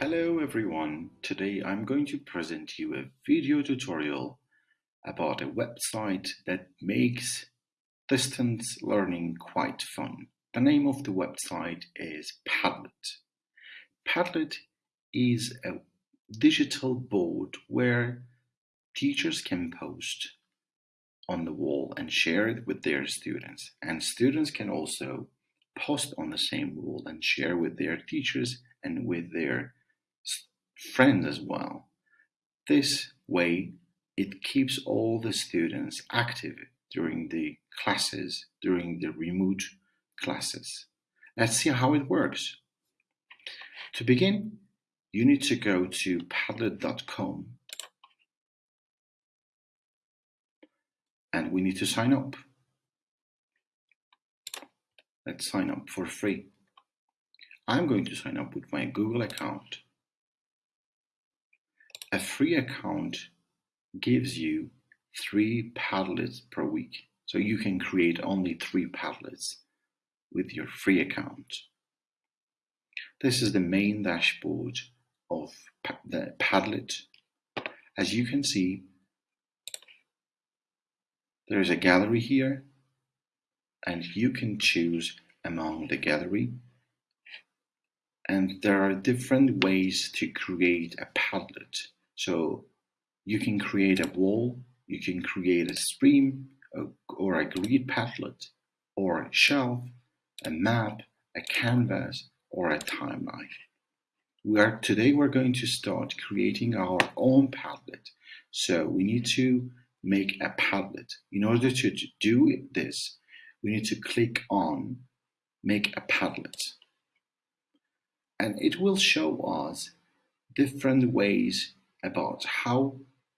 Hello everyone, today I'm going to present you a video tutorial about a website that makes distance learning quite fun. The name of the website is Padlet. Padlet is a digital board where teachers can post on the wall and share it with their students and students can also post on the same wall and share with their teachers and with their friends as well. This way, it keeps all the students active during the classes, during the remote classes. Let's see how it works. To begin, you need to go to padlet.com and we need to sign up. Let's sign up for free. I'm going to sign up with my Google account. A free account gives you three Padlets per week. So you can create only three Padlets with your free account. This is the main dashboard of the Padlet. As you can see, there is a gallery here and you can choose among the gallery and there are different ways to create a Padlet. So you can create a wall, you can create a stream or a grid Padlet or a shelf, a map, a canvas, or a timeline. We are, today we're going to start creating our own Padlet. So we need to make a Padlet. In order to do this, we need to click on make a Padlet. And it will show us different ways about how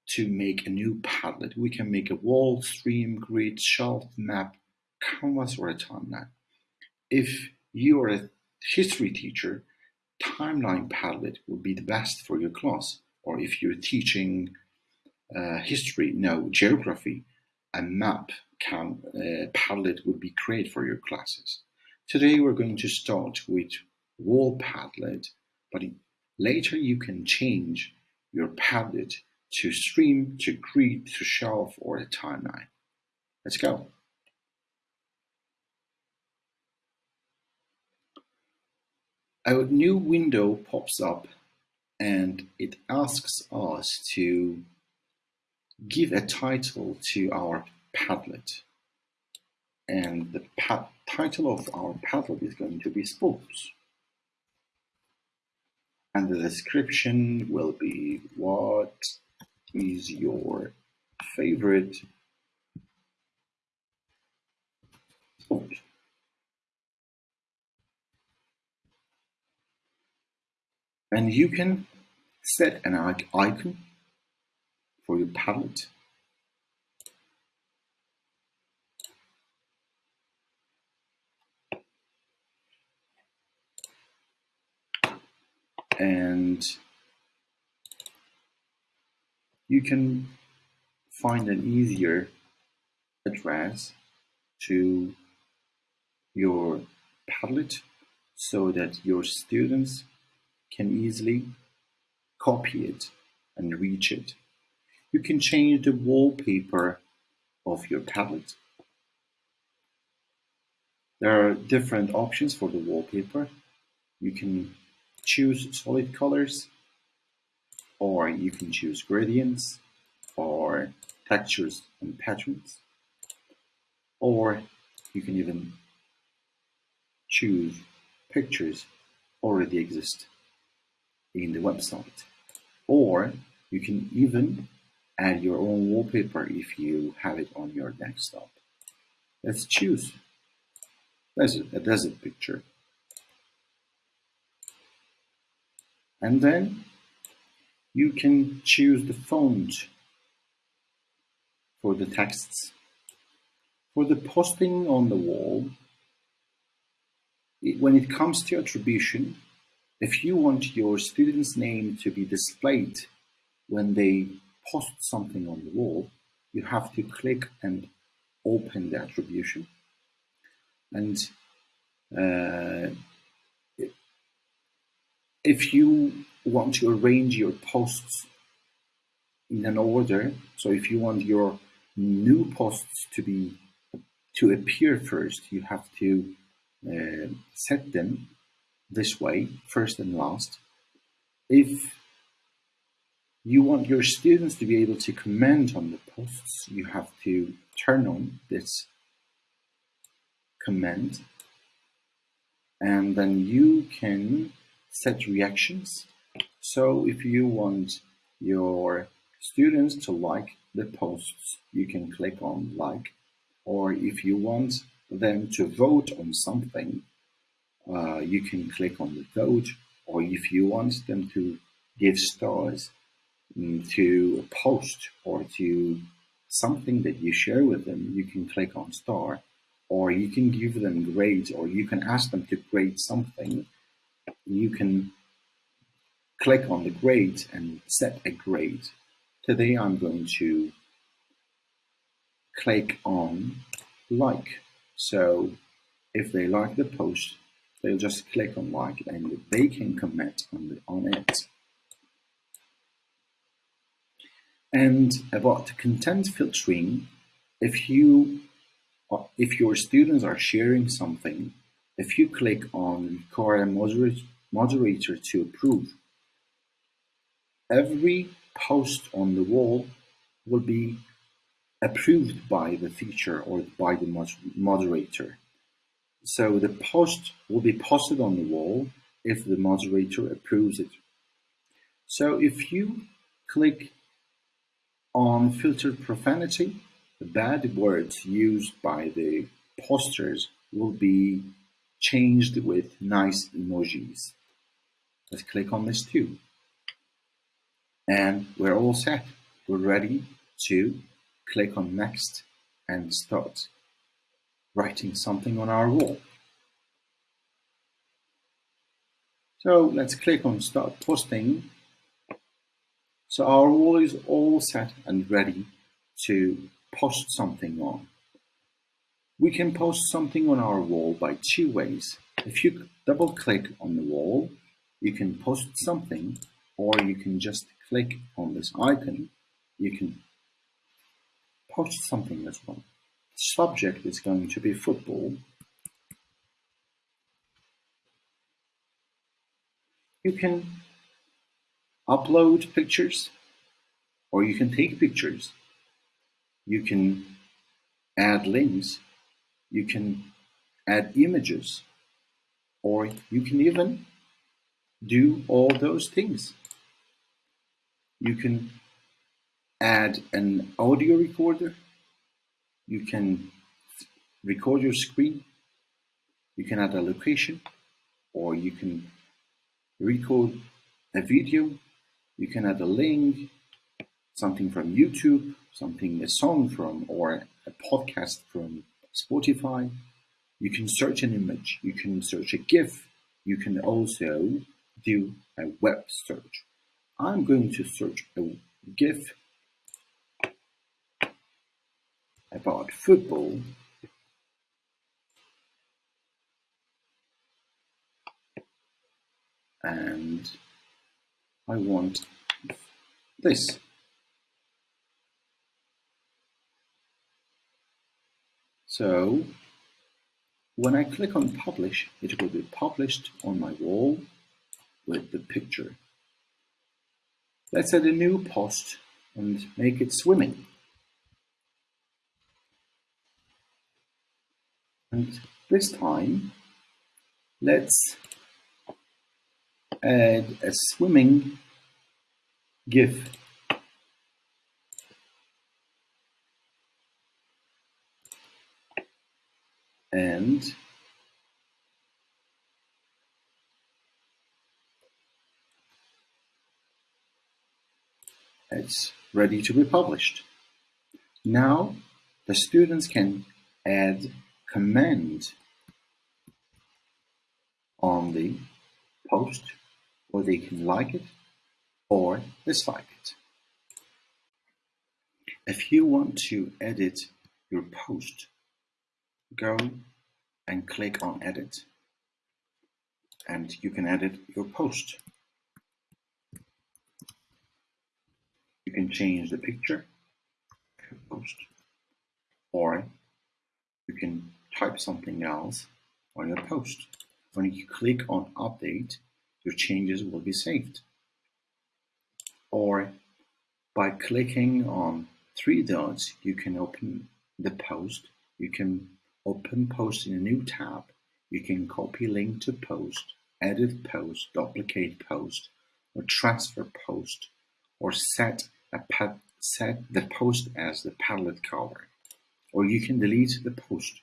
to make a new Padlet. We can make a wall, stream, grid, shelf, map, canvas, or a timeline. If you are a history teacher, timeline Padlet will be the best for your class. Or if you're teaching uh, history, no, geography, a map can, uh, Padlet would be great for your classes. Today we're going to start with wall Padlet, but later you can change your Padlet to stream, to grid, to shelf, or a timeline. Let's go. A new window pops up and it asks us to give a title to our Padlet. And the title of our Padlet is going to be Sports and the description will be what is your favorite sport? And you can set an icon for your Padlet and you can find an easier address to your Padlet so that your students can easily copy it and reach it. You can change the wallpaper of your Padlet. There are different options for the wallpaper. You can choose solid colors or you can choose gradients or textures and patterns or you can even choose pictures already exist in the website or you can even add your own wallpaper if you have it on your desktop. Let's choose. A desert picture. And then you can choose the font for the texts. For the posting on the wall, it, when it comes to attribution, if you want your student's name to be displayed when they post something on the wall, you have to click and open the attribution. And uh, if you want to arrange your posts in an order, so if you want your new posts to be to appear first, you have to uh, set them this way, first and last. If you want your students to be able to comment on the posts, you have to turn on this comment and then you can set reactions. So if you want your students to like the posts, you can click on like, or if you want them to vote on something, uh, you can click on the vote, or if you want them to give stars mm, to a post or to something that you share with them, you can click on star, or you can give them grades, or you can ask them to grade something. You can click on the grade and set a grade. Today I'm going to click on like. So if they like the post, they'll just click on like and they can comment on, the, on it. And about content filtering, if you uh, if your students are sharing something, if you click on require a moderate, moderator to approve, every post on the wall will be approved by the feature or by the moderator. So the post will be posted on the wall if the moderator approves it. So if you click on filter profanity, the bad words used by the posters will be changed with nice emojis. Let's click on this too. And we're all set. We're ready to click on next and start writing something on our wall. So let's click on start posting. So our wall is all set and ready to post something on. We can post something on our wall by two ways. If you double click on the wall, you can post something or you can just click on this icon. You can post something as well. Subject is going to be football. You can upload pictures or you can take pictures. You can add links. You can add images or you can even do all those things. You can add an audio recorder. You can record your screen. You can add a location or you can record a video. You can add a link, something from YouTube, something, a song from, or a podcast from Spotify. You can search an image. You can search a GIF. You can also do a web search. I'm going to search a GIF about football and I want this. So when I click on publish, it will be published on my wall with the picture. Let's add a new post and make it swimming. And this time, let's add a swimming GIF. And it's ready to be published. Now the students can add comment on the post or they can like it or dislike it. If you want to edit your post, go and click on edit and you can edit your post. You can change the picture, post, or you can type something else on your post. When you click on update, your changes will be saved. Or by clicking on three dots, you can open the post. You can open post in a new tab. You can copy link to post, edit post, duplicate post, or transfer post, or set a set the post as the Padlet color, or you can delete the post.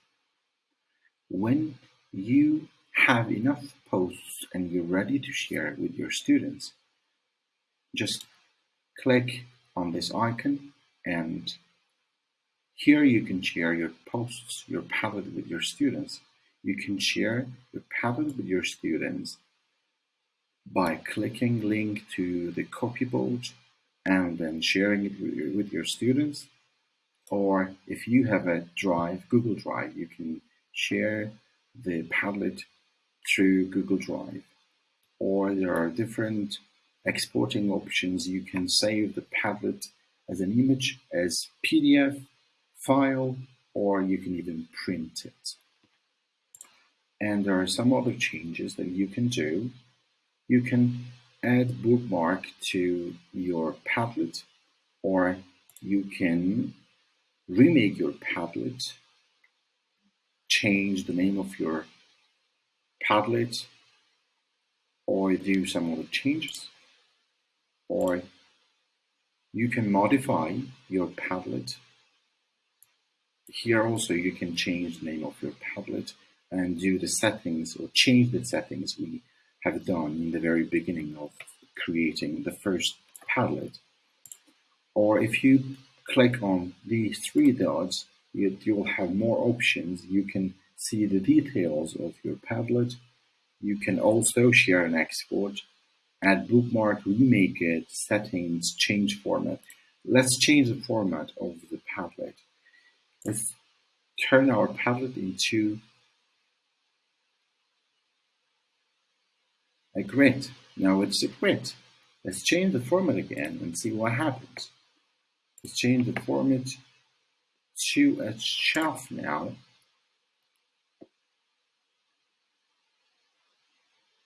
When you have enough posts and you're ready to share it with your students, just click on this icon and here you can share your posts, your Padlet with your students. You can share your Padlet with your students by clicking link to the copyboard and then sharing it with your, with your students. Or if you have a Drive, Google Drive, you can share the Padlet through Google Drive. Or there are different exporting options. You can save the Padlet as an image, as PDF, file, or you can even print it. And there are some other changes that you can do. You can add bookmark to your Padlet, or you can remake your Padlet, change the name of your Padlet, or do some other changes, or you can modify your Padlet. Here also you can change the name of your Padlet and do the settings or change the settings we have done in the very beginning of creating the first Padlet. Or if you click on these three dots, you, you'll have more options. You can see the details of your Padlet. You can also share and export, add bookmark, remake it, settings, change format. Let's change the format of the Padlet. Let's turn our Padlet into a grid. Now it's a grid. Let's change the format again and see what happens. Let's change the format to a shelf now.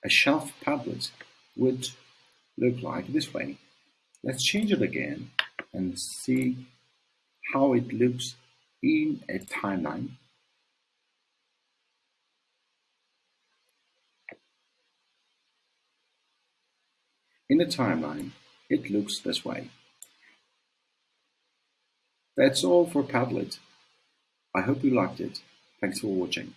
A shelf Padlet would look like this way. Let's change it again and see how it looks in a timeline. In a timeline, it looks this way. That's all for Padlet. I hope you liked it. Thanks for watching.